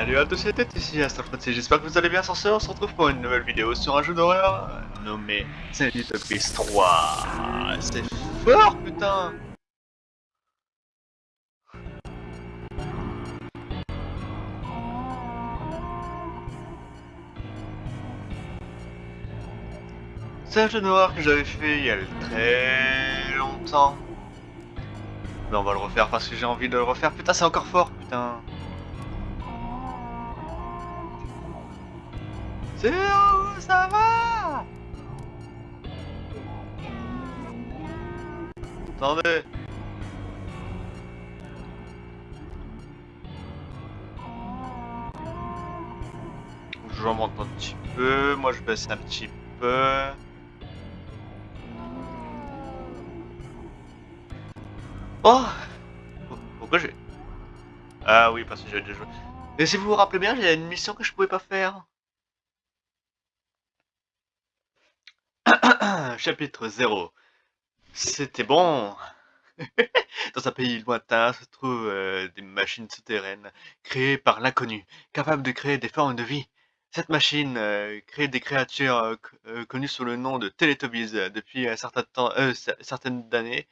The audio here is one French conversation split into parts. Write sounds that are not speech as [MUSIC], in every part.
Salut à tous et à toutes, ici Astrofrotti, j'espère que vous allez bien sur ce, on se retrouve pour une nouvelle vidéo sur un jeu d'horreur nommé Sanity Beast 3. C'est fort putain C'est un jeu d'horreur que j'avais fait il y a très longtemps. Mais on va le refaire parce que j'ai envie de le refaire. Putain, c'est encore fort, putain. C'est où ça va? Attendez. Je remonte un petit peu, moi je baisse un petit peu. Oh Pourquoi j'ai... Ah oui, parce que j'ai déjà joué. Et si vous vous rappelez bien, j'ai une mission que je pouvais pas faire. [COUGHS] Chapitre 0. C'était bon. [LAUGHS] Dans un pays lointain se trouvent euh, des machines souterraines créées par l'inconnu, capables de créer des formes de vie. Cette machine euh, crée des créatures euh, connues sous le nom de Teletubbies depuis un certain temps, certaines années,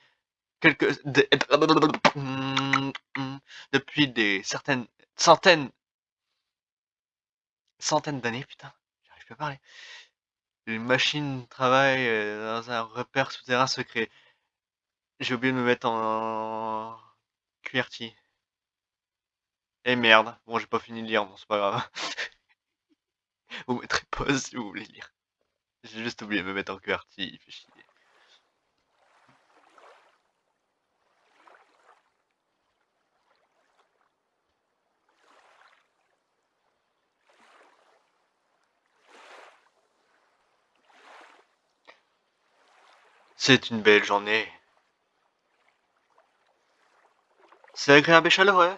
quelques [COUGHS] depuis des certaines centaines centaines d'années, putain, j'arrive pas à parler. Les machines travaillent euh, dans un repère souterrain secret. J'ai oublié de me mettre en QWERTY. Et merde, bon j'ai pas fini de lire, bon c'est pas grave. [LAUGHS] vous mettrez pause si vous voulez lire. J'ai juste oublié de me mettre en QWERTY, il fait chier. C'est une belle journée. C'est agréable et chaleureux.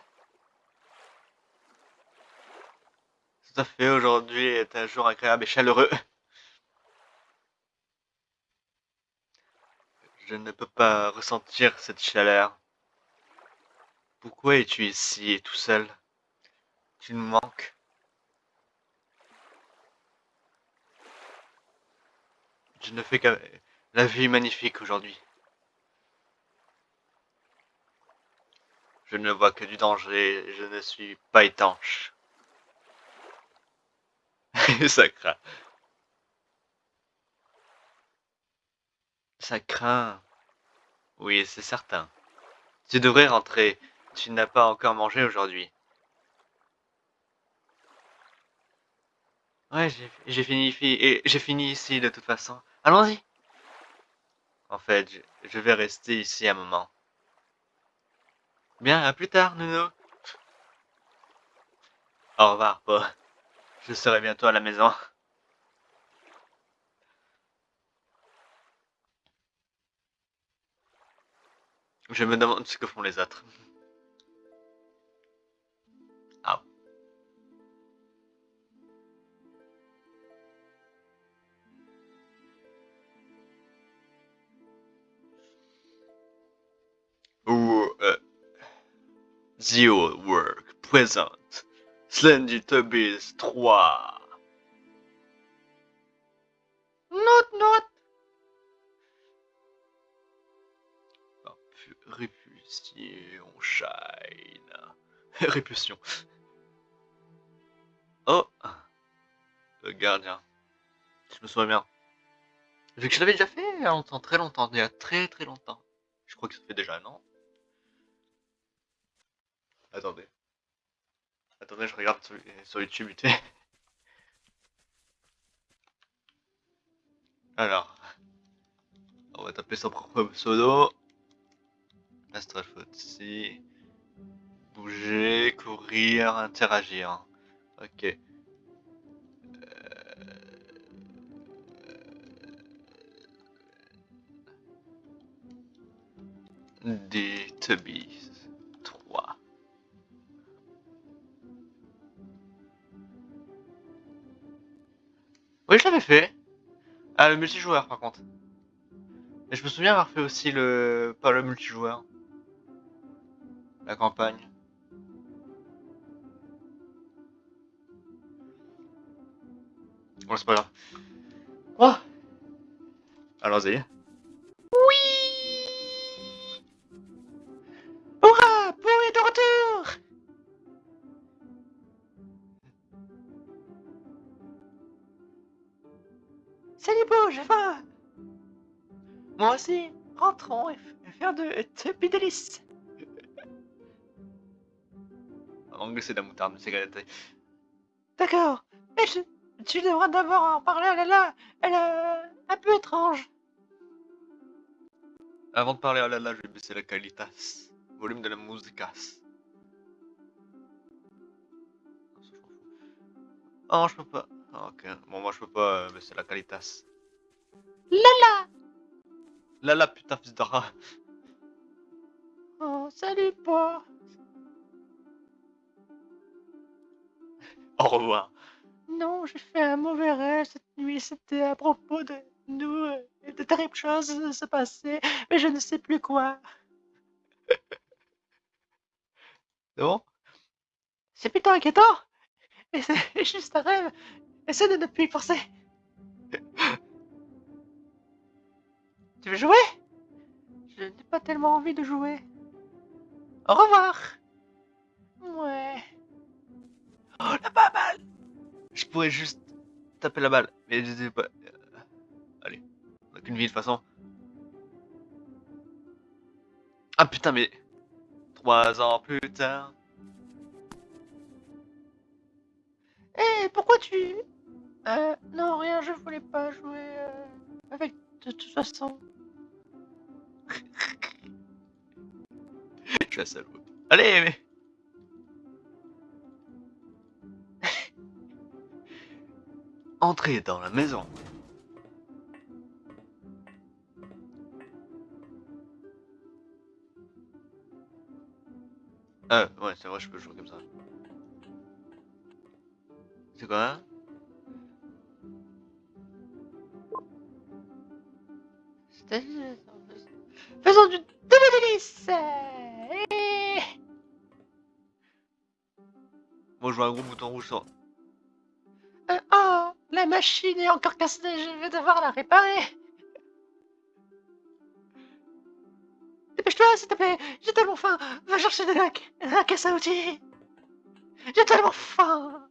Tout à fait, aujourd'hui est un jour agréable et chaleureux. Je ne peux pas ressentir cette chaleur. Pourquoi es-tu ici tout seul? Tu me manques. Je ne fais qu'à... La vie est magnifique aujourd'hui. Je ne vois que du danger, je ne suis pas étanche. [LAUGHS] Ça craint. Ça craint. Oui, c'est certain. Tu devrais rentrer. Tu n'as pas encore mangé aujourd'hui. Ouais, j'ai fini, j'ai fini ici de toute façon. Allons-y. En fait, je, vais rester ici un moment. Bien, à plus tard, Nuno. Au revoir, Po. Je serai bientôt à la maison. Je me demande ce que font les autres. Zero Work présente Slendy Tubbies 3. Note, note. Répulsion, shine. [LAUGHS] Répulsion. Oh Le gardien. Je me souviens bien. Vu que je l'avais déjà fait il y a longtemps, très longtemps, il y a très très longtemps. Je crois que ça fait déjà un an. Attendez. Attendez, je regarde sur, YouTube Alors. On va taper son propre pseudo. Astralfotsi. Bouger, courir, interagir. Ok. Euh... Des Tubbies. Oui, je l'avais fait. Ah, le multijoueur, par contre. Et je me souviens avoir fait aussi le... Pas le multijoueur. La campagne. Bon, c'est pas grave. Quoi oh Allons-y. Salut Beau, j'ai faim Moi aussi, rentrons et faire de Tuppy délices En anglais, c'est de la moutarde, c'est galeté. D'accord, mais je- tu devras d'abord en parler à Lala, elle est un peu étrange. Avant de parler à Lala, je vais baisser la qualitas. Volume de la musicas. Oh, je peux pas. Ah, ok. Bon, moi, je peux pas euh, baisser la qualitas. Lala Lala, putain, fils de rat. Oh, salut Beau Au revoir. Non, j'ai fait un mauvais rêve cette nuit. C'était à propos de nous euh, et de terribles choses se passaient, mais je ne sais plus quoi. [LAUGHS] C'est bon? C'est plutôt inquiétant. Mais c'est [LAUGHS] juste un rêve. Essaie de ne plus y penser. Tu veux jouer? Je n'ai pas tellement envie de jouer. Au revoir. Ouais. Oh, la balle Je pourrais juste taper la balle, mais je sais pas. euh, Allez, on a qu'une vie de toute façon. Ah putain, mais. Trois ans plus tard. Eh, pourquoi tu... Euh, non, rien, je voulais pas jouer euh, avec de toute façon. Je suis salaud. Allez, mais. [LAUGHS] Entrez dans la maison. Ah, ouais, c'est vrai, je peux jouer comme ça. C'est quoi? hein Faisons du délice Eh Moi, je vois un gros bouton rouge sur. Euh, Oh, la machine est encore cassée, je vais devoir la réparer. Dépêche-toi, s'il te plaît, j'ai tellement faim. Va chercher de la, la caisse à outils. J'ai tellement faim.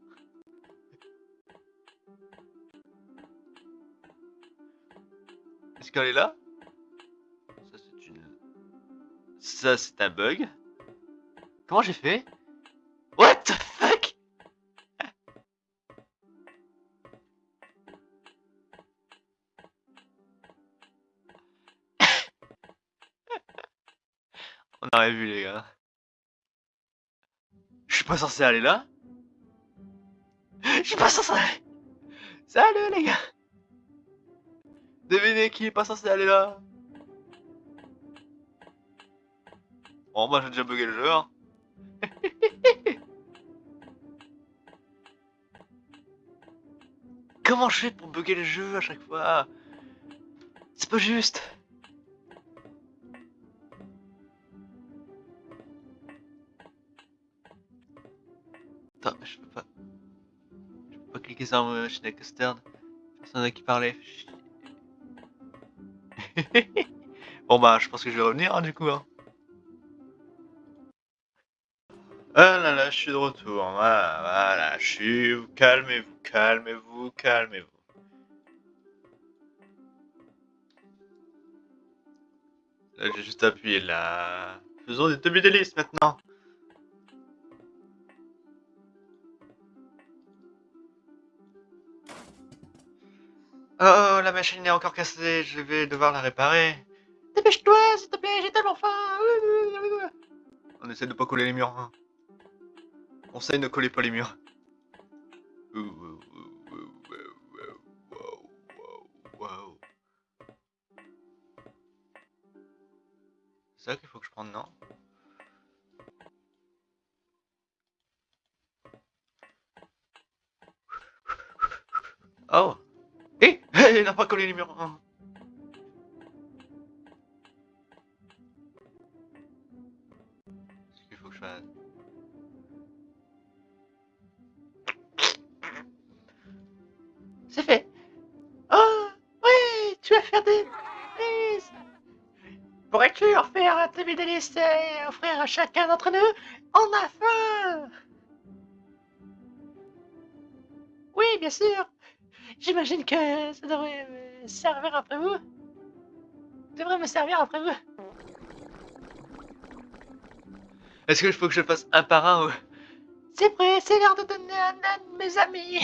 Est-ce qu'elle est là? Ça, c'est un bug. Comment j'ai fait? What the fuck? [LAUGHS] On aurait vu, les gars. Je suis pas censé aller là. Je suis pas censé aller. Salut, les gars. Devinez qui est pas censé aller là? Bon, moi j'ai déjà bugué le jeu. hein. [LAUGHS] Comment je fais pour bugger le jeu à chaque fois? C'est pas juste. Attends, je peux pas. Je peux pas cliquer sur ma machine avec externe. Personne à qui parler. [LAUGHS] bon bah, je pense que je vais revenir hein, du coup. Hein. Je suis de retour. Voilà, je suis. Calmez-vous, calmez-vous, calmez-vous. Là, j'ai juste appuyé là. Faisons des demi-délices maintenant. Oh, la machine est encore cassée, je vais devoir la réparer. Dépêche-toi, s'il te plaît, j'ai tellement faim. On essaie de pas coller les murs. De ne coller pas les murs. C'est ça qu'il faut que je prenne, non? Oh Eh [LAUGHS] Il n'a pas collé les murs. Offrir à chacun d'entre nous On a faim Oui, bien sûr. J'imagine que ça devrait me servir après vous. Devrait me servir après vous. Est-ce que je faut que je fasse un par un ou... C'est prêt, c'est l'heure de donner un à mes amis.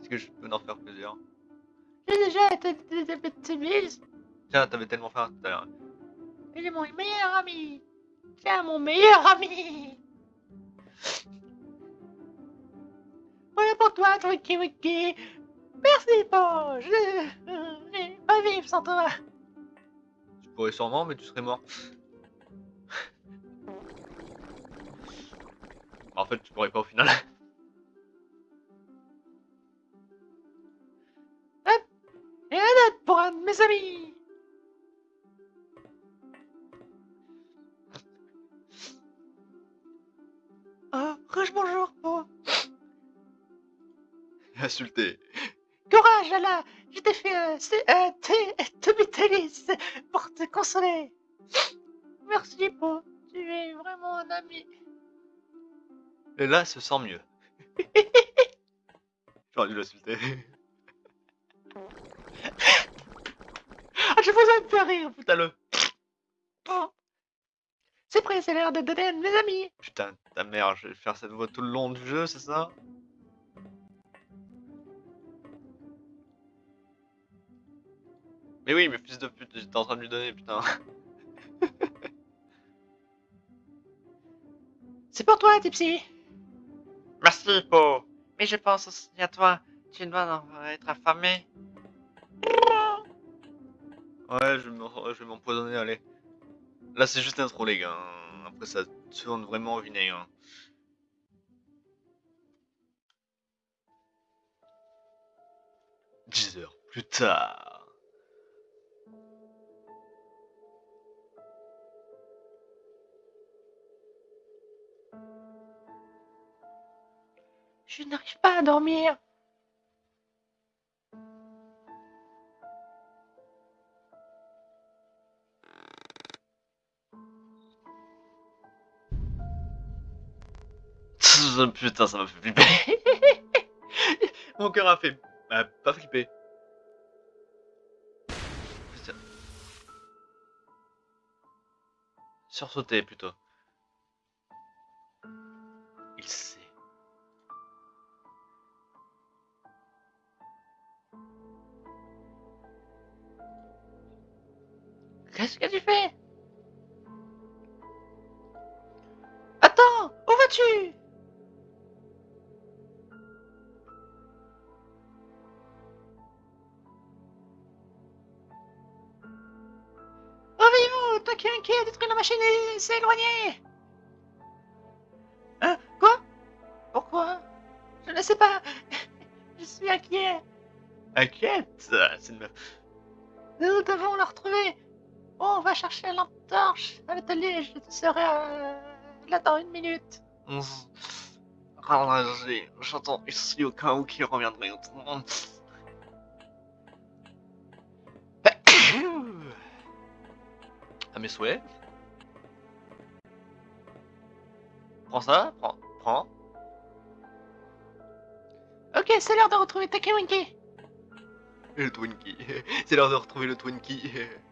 Est-ce que je peux en faire plusieurs J'ai déjà été billes. Tiens, t'avais tellement faim tout à l'heure. Il est mon meilleur ami. Tiens, mon meilleur ami. Voilà pour toi, Twinkie Winkie. Merci, Paul. Je vais pas vivre sans toi. Tu pourrais sûrement, mais tu serais mort. en fait, tu pourrais pas au final. Et un autre pour un de mes amis. Insulté. Courage, Ala Je t'ai fait un thé Tubitalis pour te consoler. Merci, Po. Tu es vraiment un ami. Et là, se sent mieux. [LAUGHS] J'aurais dû l'insulter. Ah, je vous aime faire rire. Putain-le. Oh. C'est prêt, c'est l'heure de donner à mes amis. Putain, ta mère, je vais faire cette voix tout le long du jeu, c'est ça? Mais oui, mais fils de pute, j'étais en train de lui donner, putain. [LAUGHS] C'est pour toi, Tipsy. Merci, Po. Mais je pense aussi à toi. Tu dois être affamé. Ouais, je vais m'empoisonner, allez. Là, c'est juste un trop, les gars. hein. Après, ça tourne vraiment au vinaigre. hein. Dix heures plus tard. Je n'arrive pas à dormir. [LAUGHS] Putain, ça m'a fait flipper. [LAUGHS] Mon cœur a fait. bah, pas flipper. Putain. Sursauter plutôt. Il sait. Qu'est-ce que tu fais? Attends, où vas-tu? Réveillez-vous, Taki Inky a détruit la machine et s'est éloigné Hein? Quoi? Pourquoi? Je ne sais pas. [LAUGHS] Je suis inquiet. Inquiète C'est une meuf. Nous devons la retrouver. Bon, on va chercher la lampe torche à l'atelier. Je serai euh, là dans une minute. Rallongé. J'entends ici au cas où qui reviendrait. [COUGHS] À mes souhaits. Prends ça, prends, prends. Ok, c'est l'heure de retrouver Taki Winky. Le Twinkie. [LAUGHS] C'est l'heure de retrouver le Twinkie. [LAUGHS]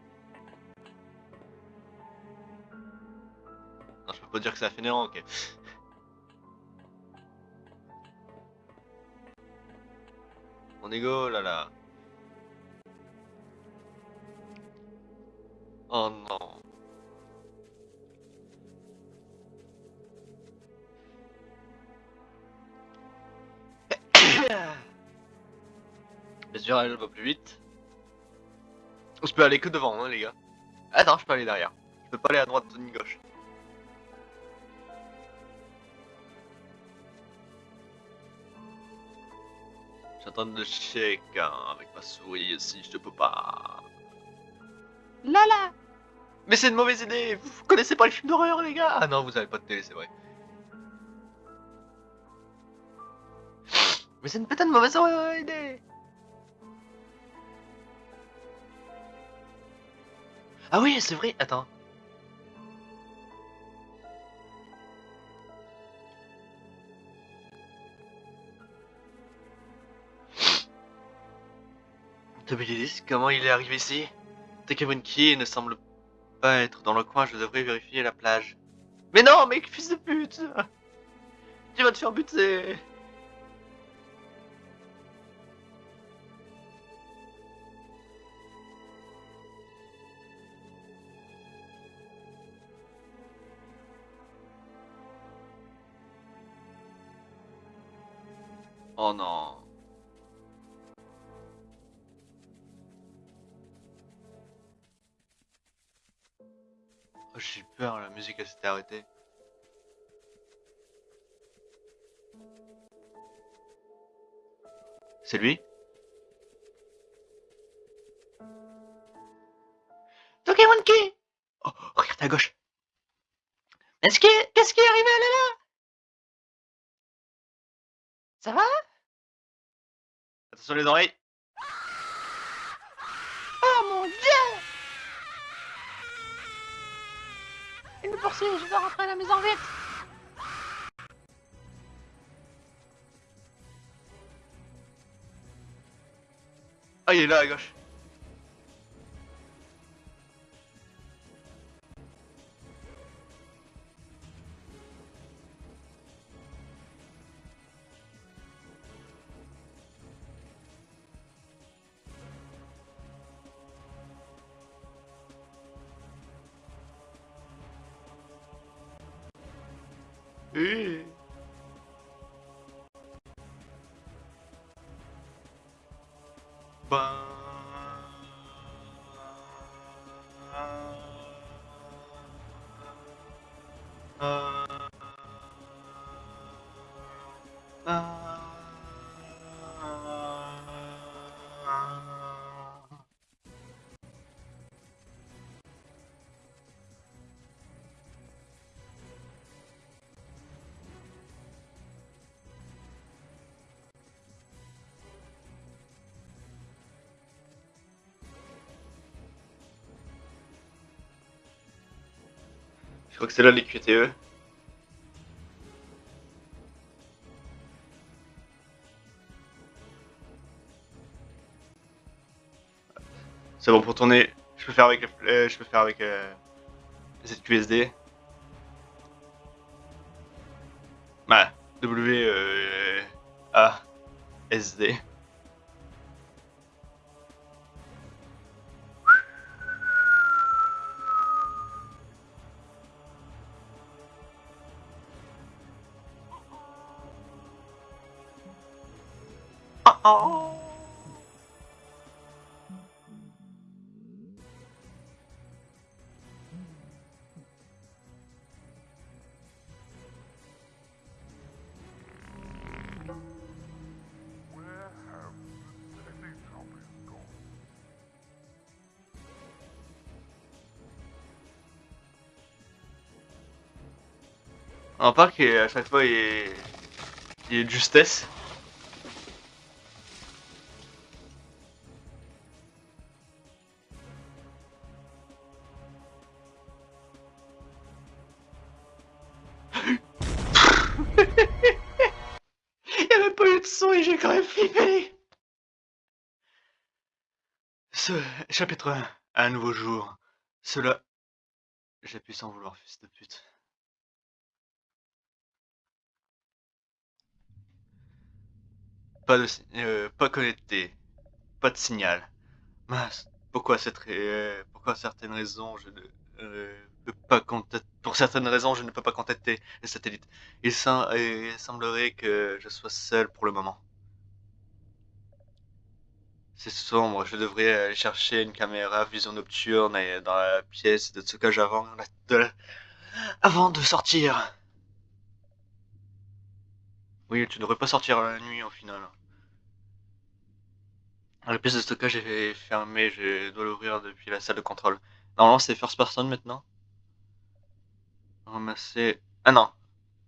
Non, je peux pas dire que c'est fainéant, ok. Mon ego, là là. Oh non. [COUGHS] Sûr, elle va plus vite. Je peux aller que devant, hein, les gars. Ah non, je peux aller derrière. Je peux pas aller à droite ni gauche. J'attends de check hein, avec ma souris si je peux pas. Là, là. Mais c'est une mauvaise idée Vous connaissez pas les films d'horreur, les gars? Ah non, vous avez pas de télé, c'est vrai. Mais c'est une putain de mauvaise euh, idée Ah oui, c'est vrai, attends. Toby Lillis, comment il est arrivé ici? Takewinki ne semble pas être dans le coin, je devrais vérifier la plage. Mais non, mec, fils de pute! Tu vas te faire buter musique elle s'était arrêtée. C'est lui? Tokemonki Oh, regarde à gauche. Est-ce que... Qu'est-ce qui est arrivé? Là là Ça va? Attention les oreilles. Oh mon dieu Il me poursuit, je dois rentrer à la maison vite Ah, il est là à gauche. Je crois que c'est là les QTE. C'est bon pour tourner. Je peux faire avec, euh, je peux faire avec euh, ZQSD. Bah, W euh, A S D. On remarque qu'à chaque fois il est, il est de justesse. [LAUGHS] Il n'y avait pas eu de son et j'ai quand même flippé Ce chapitre 1, un nouveau jour. Cela. J'ai pu s'en vouloir, fils de pute. Pas de euh, pas connecté. Pas de signal. Pourquoi cette euh, certaines raisons je ne euh, peux pas contacter pour certaines raisons je ne peux pas contacter les satellites. Il, il semblerait que je sois seul pour le moment. C'est sombre, je devrais aller chercher une caméra vision nocturne et dans la pièce de stockage avant, avant de sortir. Oui, tu devrais pas sortir la nuit au final. La pièce de stockage est fermée, je dois l'ouvrir depuis la salle de contrôle. Normalement c'est first person maintenant. Ramasser... Ah non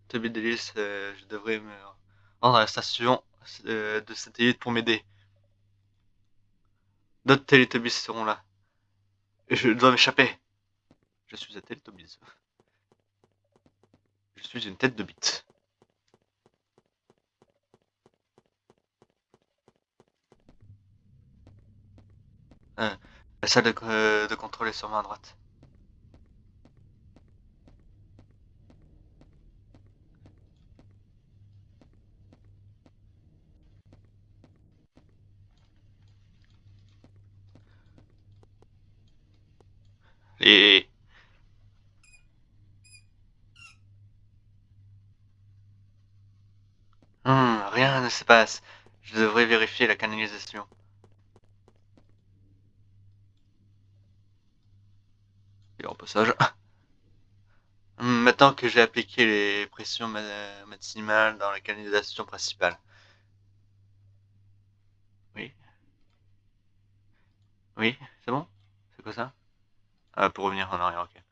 Toby Delis, euh, je devrais me rendre à la station euh, de satellites pour m'aider. D'autres Teletubbies seront là. Je dois m'échapper. Je suis un Teletubbies. Je suis une tête de bite. Euh, la salle de, euh, contrôle sur ma droite. Hmm, rien ne se passe. Je devrais vérifier la canalisation. Passage. Maintenant que j'ai appliqué les pressions ma- maximales dans la canalisation principale. Oui. Oui, c'est bon? C'est quoi ça? Ah, pour revenir en arrière, ok.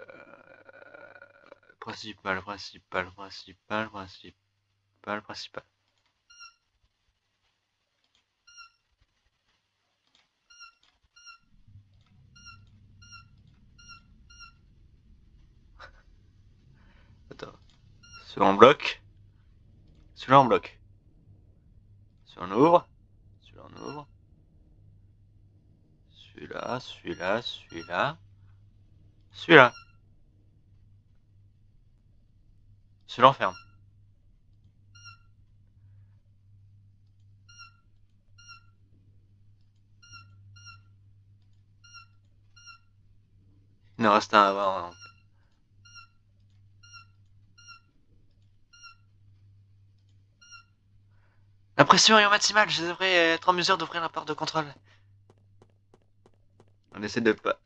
Euh, Principal, principal, principal, principal, principal. Attends. Celui-là en bloc. Celui-là en bloc. Celui-là on ouvre. Celui-là on ouvre. Celui-là, celui-là, celui-là. Celui-là. Celui-là on ferme. Il en reste un avant. donc. Pression est au maximal, je devrais être en mesure d'ouvrir la porte de contrôle. On essaie de pas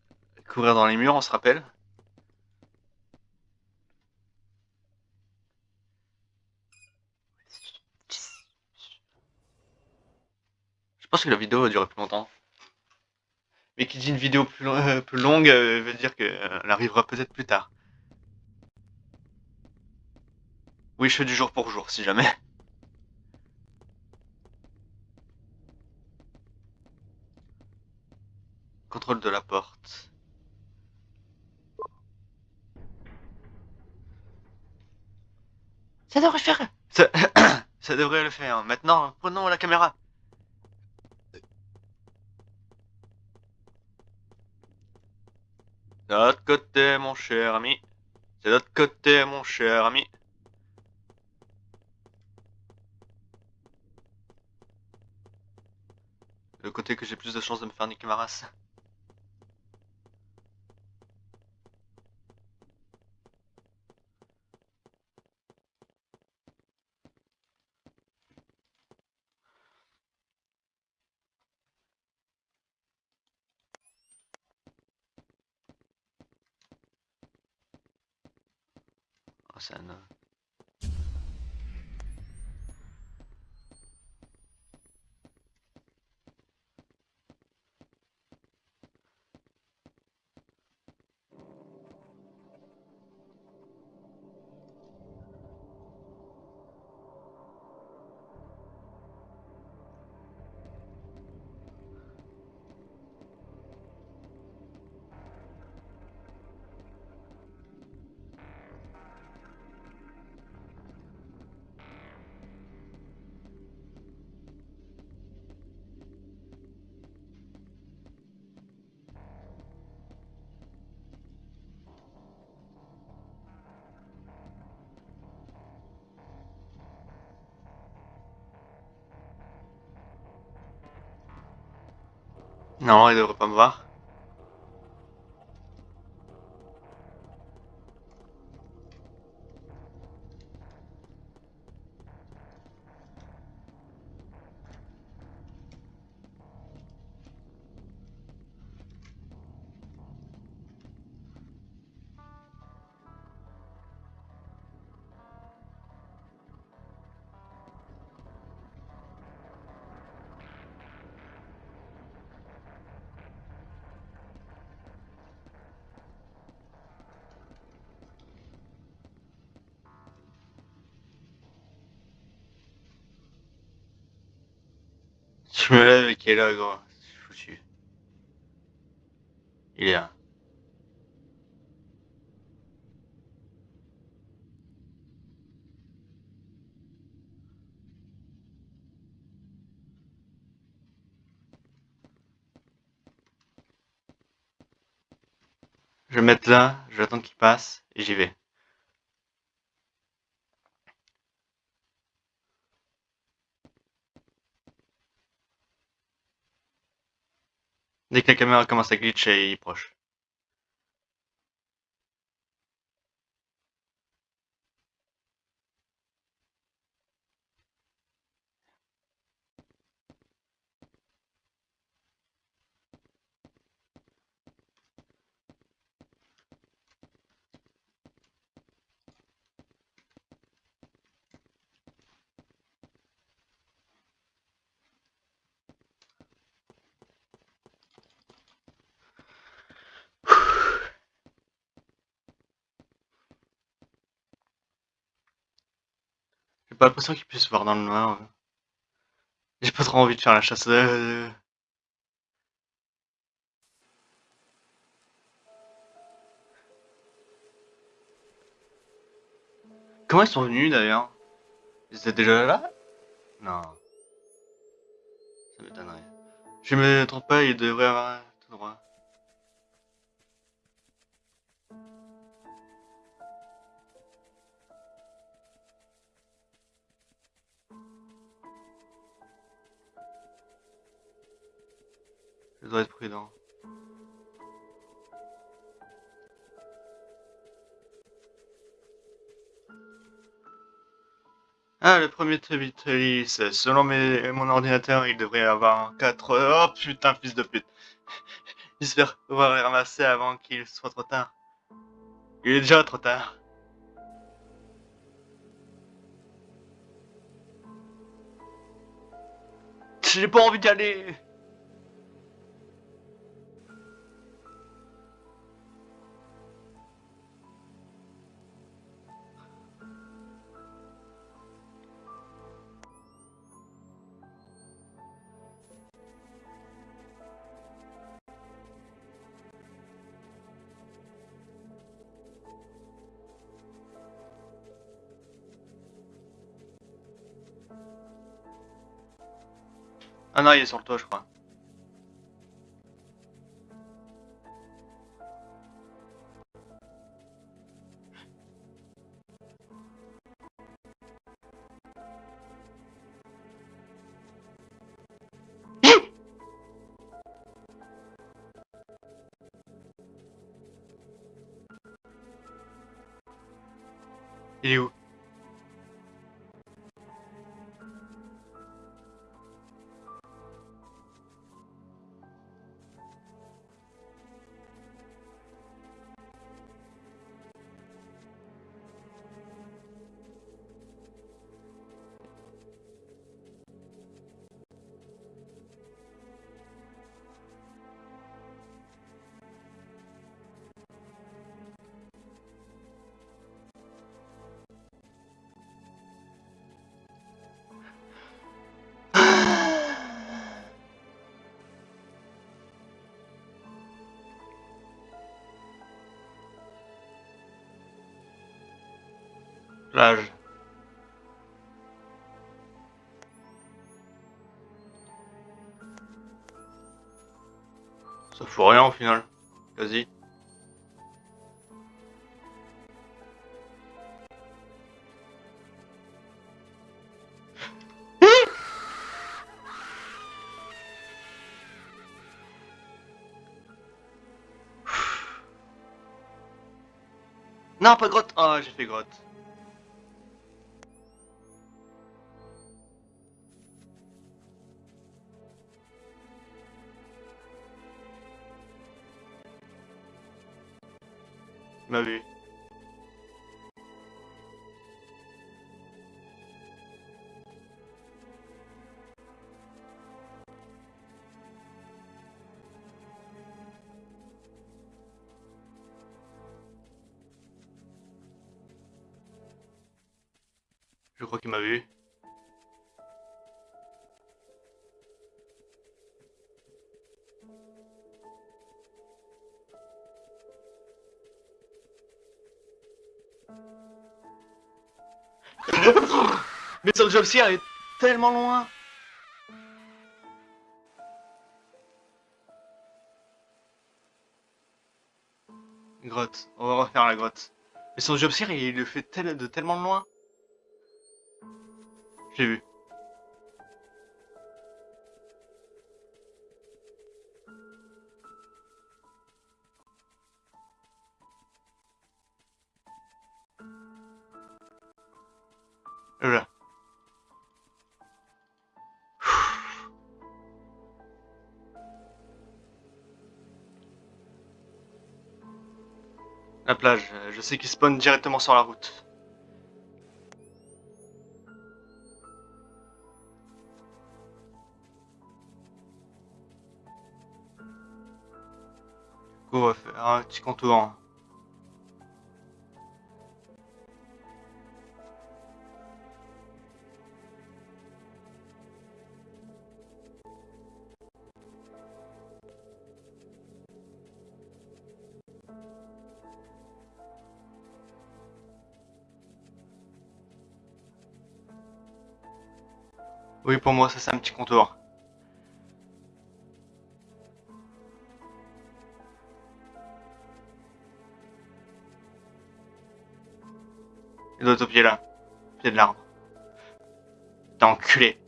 courir dans les murs, on se rappelle. Je pense que la vidéo va durer plus longtemps. Mais qui dit une vidéo plus, lo- euh, plus longue euh, veut dire qu'elle arrivera peut-être plus tard. Oui, je fais du jour pour jour, si jamais. Contrôle de la porte. Ça devrait faire. Ça, [COUGHS] ça devrait le faire. Maintenant, prenons la caméra. De l'autre côté, mon cher ami. C'est de l'autre côté, mon cher ami. Le côté que j'ai plus de chances de me faire niquer ma race. Non, il devrait pas me voir. Qui est là, gros. Foutu. Il est là. Je vais me mettre là, j'attends qu'il passe et j'y vais. Dès que la caméra commence à glitcher, il est proche. Pas l'impression qu'il puisse voir dans le noir. J'ai pas trop envie de faire la chasse. euh, Comment ils sont venus d'ailleurs? Ils étaient déjà là? Non. Ça m'étonnerait. Je me trompe pas, il devrait avoir tout droit. Je dois être prudent. Ah, le premier Trevitalis, selon mes, mon ordinateur, il devrait avoir 4... Oh putain, fils de pute. J'espère pouvoir les ramasser avant qu'il soit trop tard. Il est déjà trop tard. J'ai pas envie d'y aller. Ah non, il est sur le toit, je crois. Plage. Ça fout rien au final. Quasi. Non, pas grotte. Ah, j'ai fait grotte. Je crois qu'il m'a vu. Son job elle est tellement loin Grotte, on va refaire la grotte. Mais son job il le fait de tellement loin. J'ai vu. La plage, je sais qu'il spawn directement sur la route. Du coup, on va faire un petit contour. Pour moi, ça c'est un petit contour. Il doit être au pied là. pied de l'arbre. T'es enculé.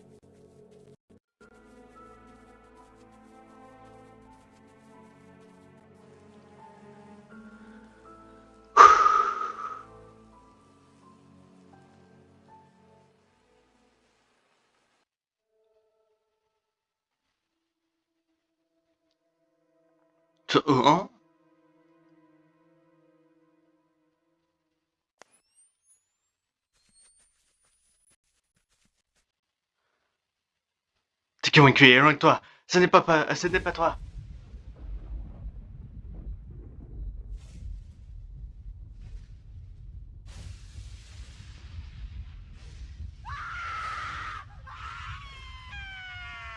Hein T'es convaincu, loin de toi? Ce n'est pas, pas, ce n'est pas toi.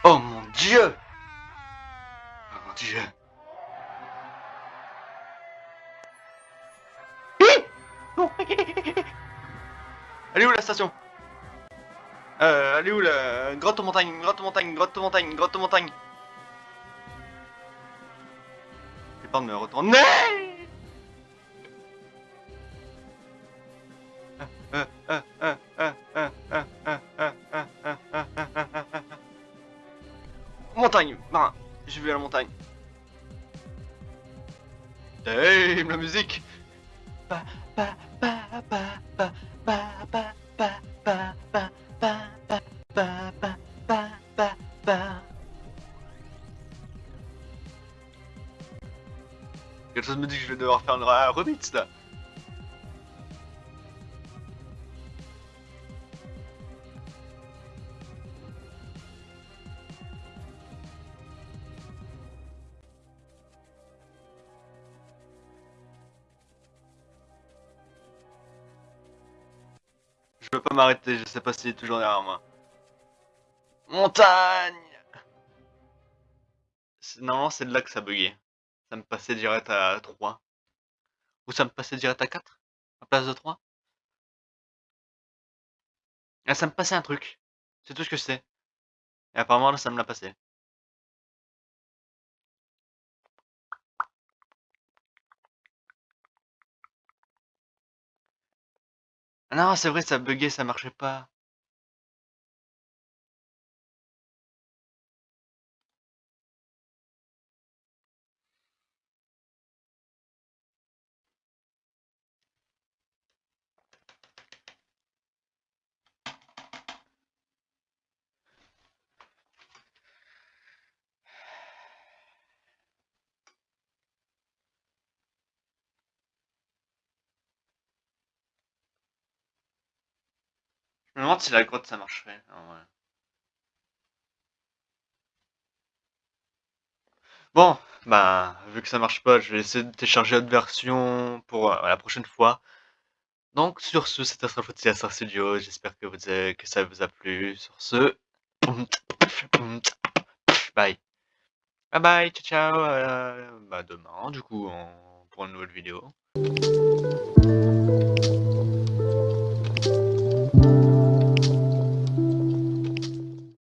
Oh mon dieu Elle est où la station Euh, elle est où la grotte aux montagnes, grotte aux montagnes, grotte aux montagnes, grotte aux montagnes me retourner Montagne, ben, j'ai vu la montagne. Damn, la musique Quelque chose me dit que je vais devoir faire un remix là. Peux pas m'arrêter, je sais pas s'il est toujours derrière moi. Montagne Normalement c'est de là que ça buguait. Ça me passait direct à 3. Ou ça me passait direct à 4 À place de 3 Ah ça me passait un truc. C'est tout ce que sais. Et apparemment là ça me l'a passé. Non, c'est vrai, ça buguait, ça marchait pas. Si la grotte ça marcherait. Bon, bah, vu que ça marche pas, je vais essayer de télécharger autre version pour euh, la prochaine fois. Donc, sur ce, c'était Astral Studio. J'espère que, vous que ça vous a plu. Sur ce, bye. Bye bye, ciao ciao. Bah, demain, du coup, pour une nouvelle vidéo.